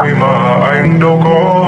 i'm ein do